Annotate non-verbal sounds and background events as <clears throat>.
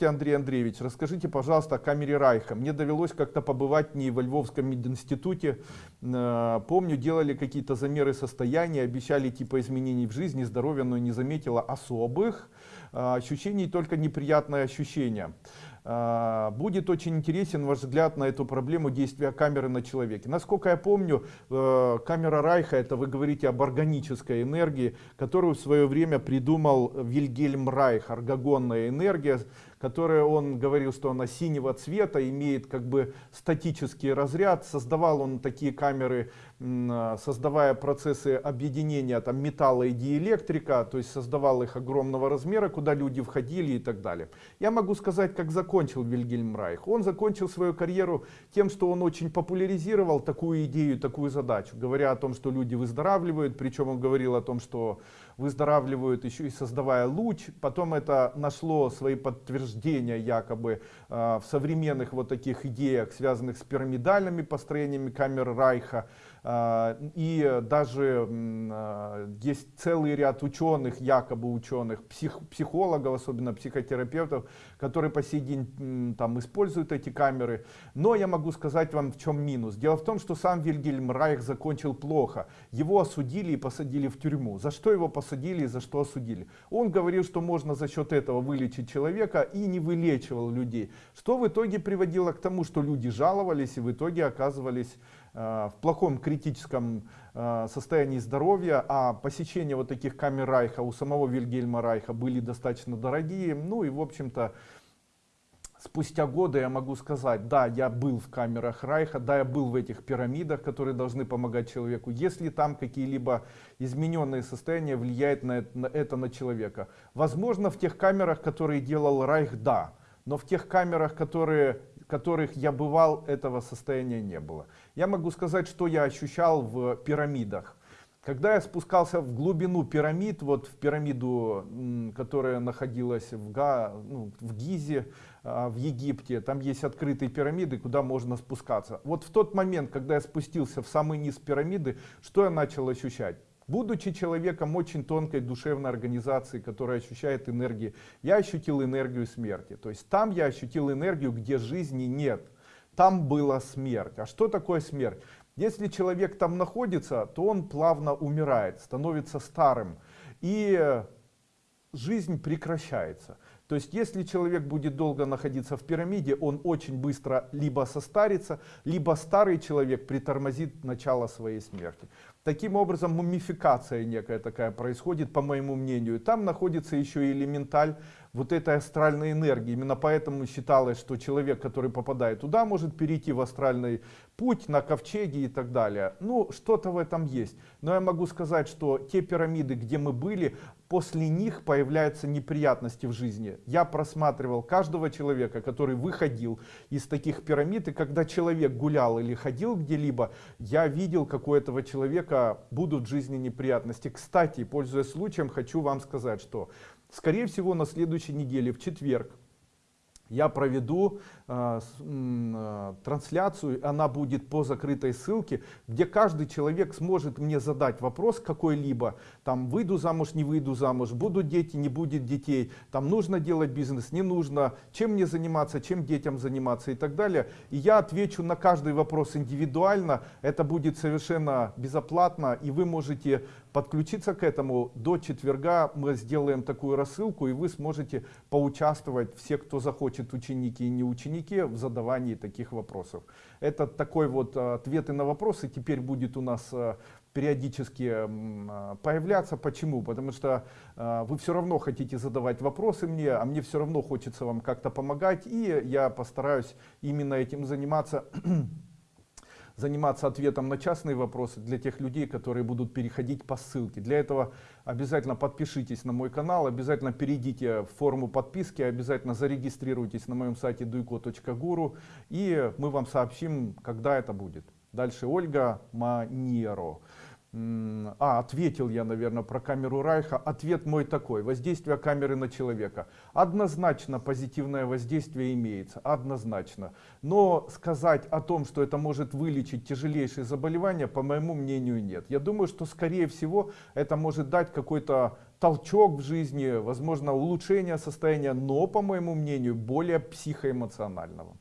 Здравствуйте, Андрей Андреевич. Расскажите, пожалуйста, о камере Райха. Мне довелось как-то побывать не во Львовском мединституте. Э, помню, делали какие-то замеры состояния, обещали типа изменений в жизни, здоровья, но не заметила особых ощущений, только неприятное ощущение. А, будет очень интересен ваш взгляд на эту проблему действия камеры на человеке. Насколько я помню, э, камера Райха, это вы говорите об органической энергии, которую в свое время придумал Вильгельм Райх, аргогонная энергия, которая он говорил, что она синего цвета, имеет как бы статический разряд. Создавал он такие камеры, а, создавая процессы объединения там, металла и диэлектрика, то есть создавал их огромного размера, куда люди входили и так далее. Я могу сказать, как закончил Вильгельм Райх. Он закончил свою карьеру тем, что он очень популяризировал такую идею, такую задачу, говоря о том, что люди выздоравливают, причем он говорил о том, что выздоравливают еще и создавая луч. Потом это нашло свои подтверждения якобы э, в современных вот таких идеях, связанных с пирамидальными построениями камер Райха. Э, и даже э, есть целый ряд ученых, якобы ученых, псих, психологов, особенно психотерапевтов, которые по сей день там используют эти камеры. Но я могу сказать вам в чем минус. Дело в том, что сам Вильгельм Райх закончил плохо. Его осудили и посадили в тюрьму. За что его посадили? Посадили и за что осудили. Он говорил, что можно за счет этого вылечить человека и не вылечивал людей. Что в итоге приводило к тому, что люди жаловались и в итоге оказывались э, в плохом критическом э, состоянии здоровья, а посещение вот таких камер Райха у самого Вильгельма Райха были достаточно дорогие. Ну и в общем-то спустя годы я могу сказать, да, я был в камерах Райха, да, я был в этих пирамидах, которые должны помогать человеку. Если там какие-либо измененные состояния влияют на это, на это на человека. Возможно, в тех камерах, которые делал Райх, да. Но в тех камерах, которые, которых я бывал, этого состояния не было. Я могу сказать, что я ощущал в пирамидах. Когда я спускался в глубину пирамид, вот в пирамиду, которая находилась в, Га, ну, в Гизе, а, в Египте, там есть открытые пирамиды, куда можно спускаться. Вот в тот момент, когда я спустился в самый низ пирамиды, что я начал ощущать? Будучи человеком очень тонкой душевной организации, которая ощущает энергии, я ощутил энергию смерти. То есть там я ощутил энергию, где жизни нет. Там была смерть. А что такое смерть? Если человек там находится, то он плавно умирает, становится старым. И жизнь прекращается. То есть, если человек будет долго находиться в пирамиде, он очень быстро либо состарится, либо старый человек притормозит начало своей смерти. Таким образом, мумификация некая такая происходит, по моему мнению. Там находится еще и элементаль вот этой астральной энергии. Именно поэтому считалось, что человек, который попадает туда, может перейти в астральный путь на ковчеге и так далее. Ну, что-то в этом есть. Но я могу сказать, что те пирамиды, где мы были, после них появляются неприятности в жизни. Я просматривал каждого человека, который выходил из таких пирамид, и когда человек гулял или ходил где-либо, я видел, как у этого человека будут в жизни неприятности. Кстати, пользуясь случаем, хочу вам сказать, что Скорее всего, на следующей неделе, в четверг, я проведу э, э, трансляцию, она будет по закрытой ссылке, где каждый человек сможет мне задать вопрос какой-либо, там выйду замуж, не выйду замуж, будут дети, не будет детей, там нужно делать бизнес, не нужно, чем мне заниматься, чем детям заниматься и так далее. И я отвечу на каждый вопрос индивидуально, это будет совершенно безоплатно, и вы можете подключиться к этому. До четверга мы сделаем такую рассылку, и вы сможете поучаствовать, все, кто захочет, ученики и не ученики, в задавании таких вопросов. Это такой вот а, ответы на вопросы теперь будет у нас а, периодически а, появляться. Почему? Потому что вы все равно хотите задавать вопросы мне, а мне все равно хочется вам как-то помогать, и я постараюсь именно этим заниматься <clears throat> заниматься ответом на частные вопросы для тех людей, которые будут переходить по ссылке. Для этого обязательно подпишитесь на мой канал, обязательно перейдите в форму подписки, обязательно зарегистрируйтесь на моем сайте duiko.guru и мы вам сообщим, когда это будет. Дальше Ольга Манеро. А, ответил я, наверное, про камеру Райха. Ответ мой такой. Воздействие камеры на человека. Однозначно позитивное воздействие имеется. Однозначно. Но сказать о том, что это может вылечить тяжелейшие заболевания, по моему мнению, нет. Я думаю, что, скорее всего, это может дать какой-то толчок в жизни, возможно, улучшение состояния, но, по моему мнению, более психоэмоционального.